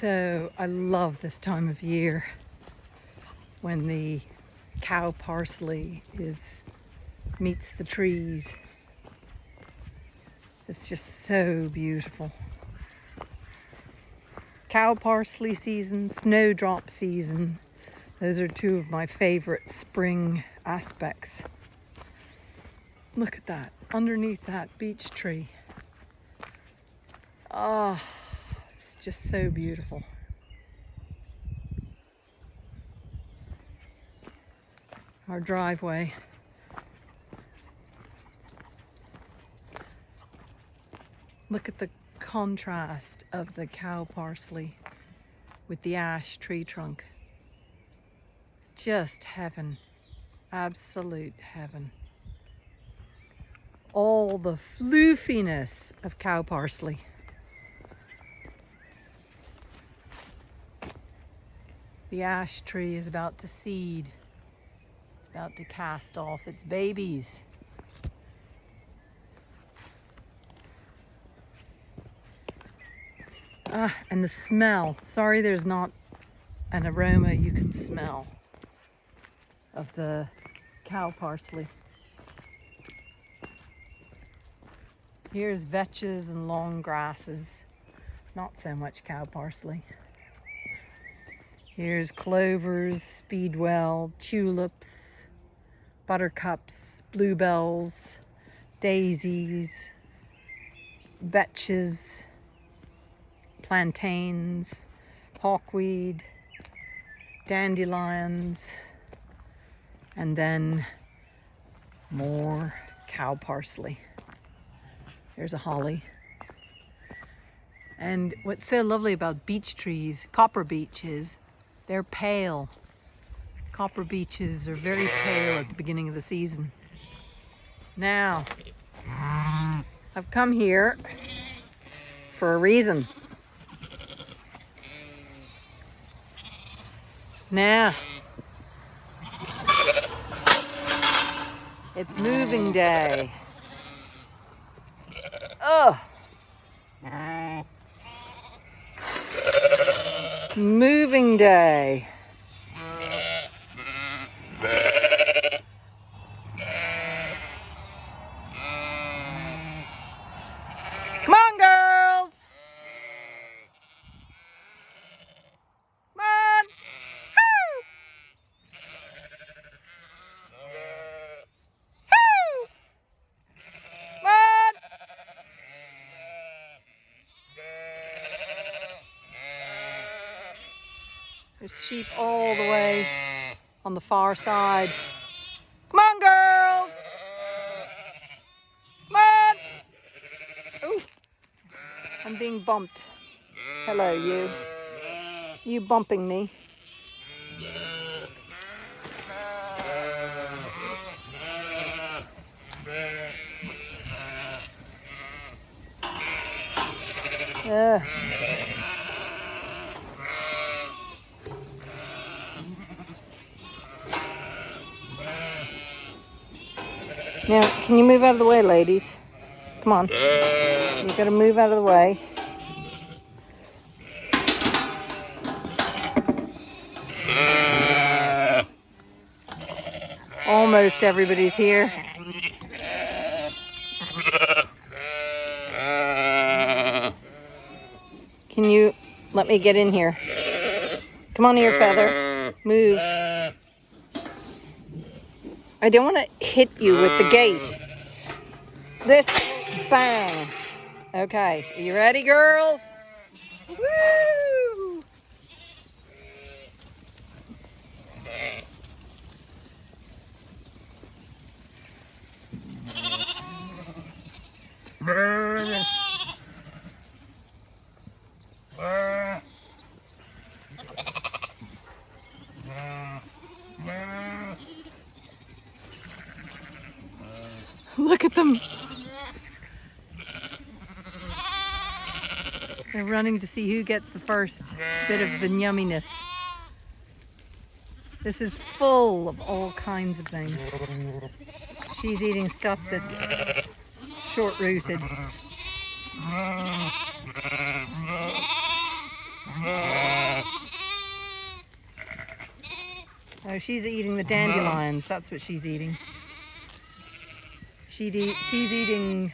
So I love this time of year when the cow parsley is meets the trees. It's just so beautiful. Cow parsley season, snowdrop season. Those are two of my favorite spring aspects. Look at that, underneath that beech tree. Ah, oh, it's just so beautiful. Our driveway. Look at the contrast of the cow parsley with the ash tree trunk. It's just heaven, absolute heaven. All the floofiness of cow parsley. The ash tree is about to seed. It's about to cast off its babies. Ah, and the smell. Sorry there's not an aroma you can smell of the cow parsley. Here's vetches and long grasses. Not so much cow parsley. Here's clovers, speedwell, tulips, buttercups, bluebells, daisies, vetches, plantains, hawkweed, dandelions, and then more cow parsley. There's a holly. And what's so lovely about beech trees, copper beeches, they're pale. Copper beeches are very pale at the beginning of the season. Now, I've come here for a reason. Now, it's moving day. Oh. Moving day. Sheep all the way on the far side. Come on, girls! Come on! Oh, I'm being bumped. Hello, you. You bumping me. Uh. Now, can you move out of the way, ladies? Come on. You gotta move out of the way. Almost everybody's here. Can you let me get in here? Come on here, Feather. Move. I don't want to hit you with the gate. Mm. This, bang. Okay, are you ready, girls? Woo! running to see who gets the first bit of the yumminess. This is full of all kinds of things. She's eating stuff that's short-rooted. Oh, she's eating the dandelions. That's what she's eating. She'd eat, she's eating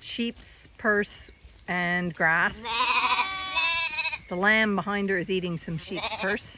sheep's purse and grass. The lamb behind her is eating some sheep's purse.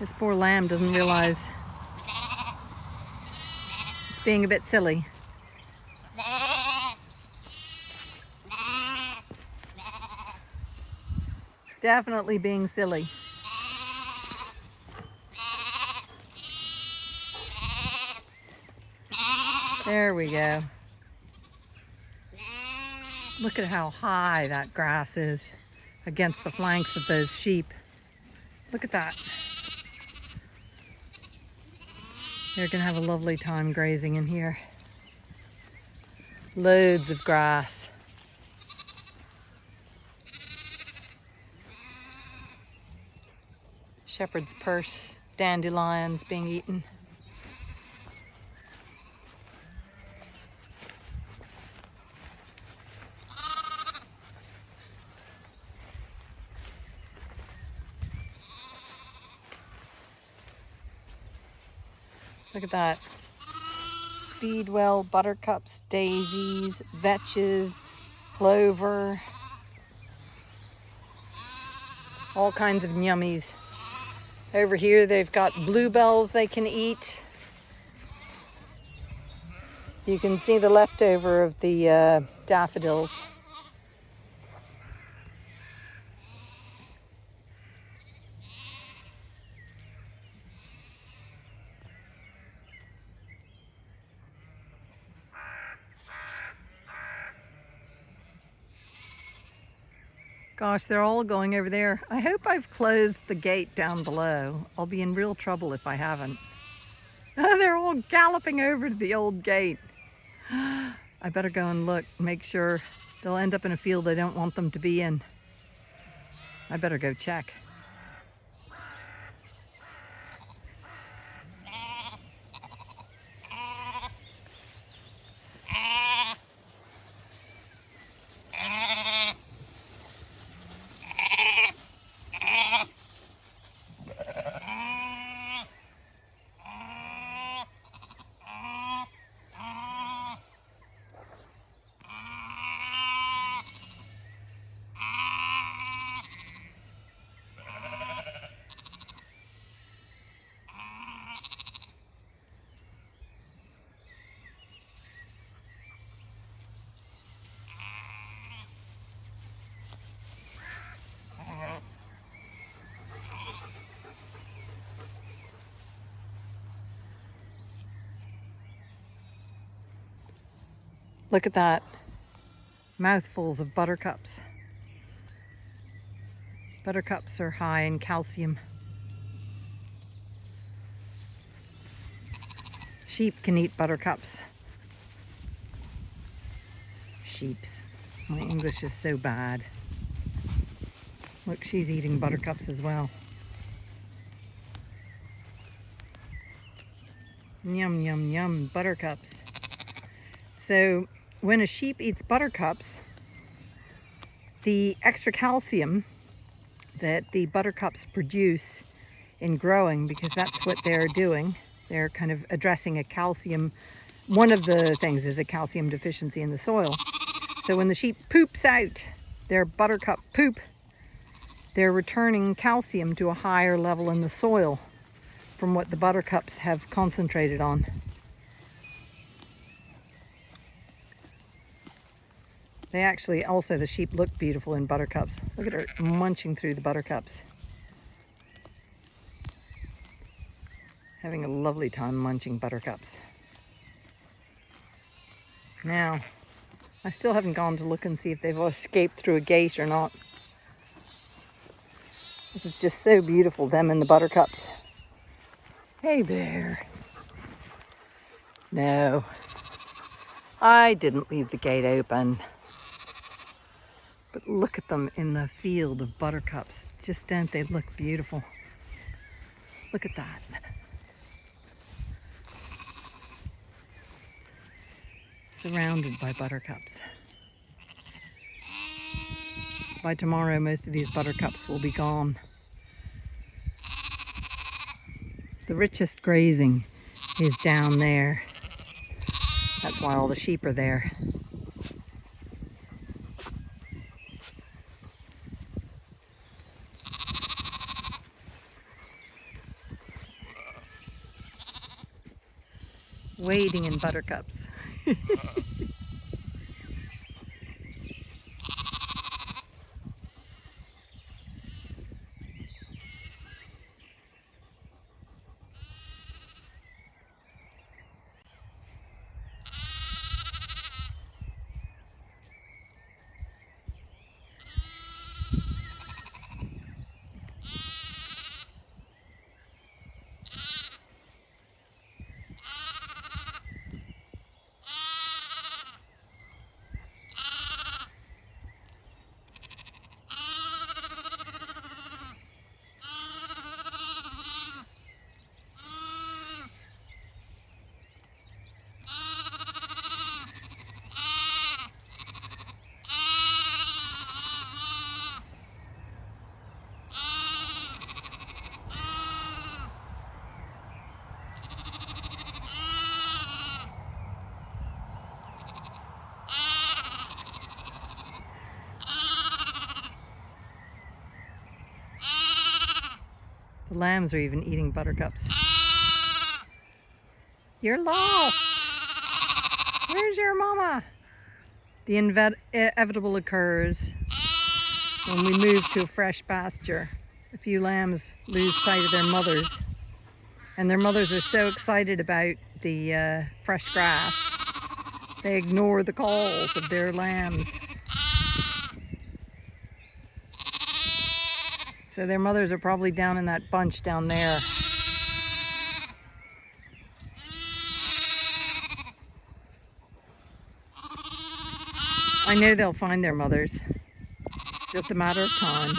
This poor lamb doesn't realize it's being a bit silly. Definitely being silly. There we go. Look at how high that grass is against the flanks of those sheep. Look at that. They're gonna have a lovely time grazing in here. Loads of grass. Shepherd's purse, dandelions being eaten. Look at that. Speedwell, buttercups, daisies, vetches, clover. All kinds of yummies. Over here they've got bluebells they can eat. You can see the leftover of the uh, daffodils. Gosh, they're all going over there. I hope I've closed the gate down below. I'll be in real trouble if I haven't. they're all galloping over to the old gate. I better go and look, make sure they'll end up in a field I don't want them to be in. I better go check. Look at that. Mouthfuls of buttercups. Buttercups are high in calcium. Sheep can eat buttercups. Sheeps. My English is so bad. Look, she's eating buttercups as well. Yum, yum, yum, buttercups. So when a sheep eats buttercups, the extra calcium that the buttercups produce in growing, because that's what they're doing, they're kind of addressing a calcium, one of the things is a calcium deficiency in the soil. So when the sheep poops out their buttercup poop, they're returning calcium to a higher level in the soil from what the buttercups have concentrated on. They actually, also the sheep look beautiful in buttercups. Look at her munching through the buttercups. Having a lovely time munching buttercups. Now, I still haven't gone to look and see if they've escaped through a gate or not. This is just so beautiful, them and the buttercups. Hey there. No, I didn't leave the gate open. But look at them in the field of buttercups. Just don't they look beautiful? Look at that. Surrounded by buttercups. by tomorrow most of these buttercups will be gone. The richest grazing is down there. That's why all the sheep are there. Wading in buttercups. Uh-huh. The lambs are even eating buttercups. You're lost! Where's your mama? The inevitable occurs when we move to a fresh pasture. A few lambs lose sight of their mothers. And their mothers are so excited about the uh, fresh grass, they ignore the calls of their lambs. So their mothers are probably down in that bunch down there. I know they'll find their mothers. Just a matter of time.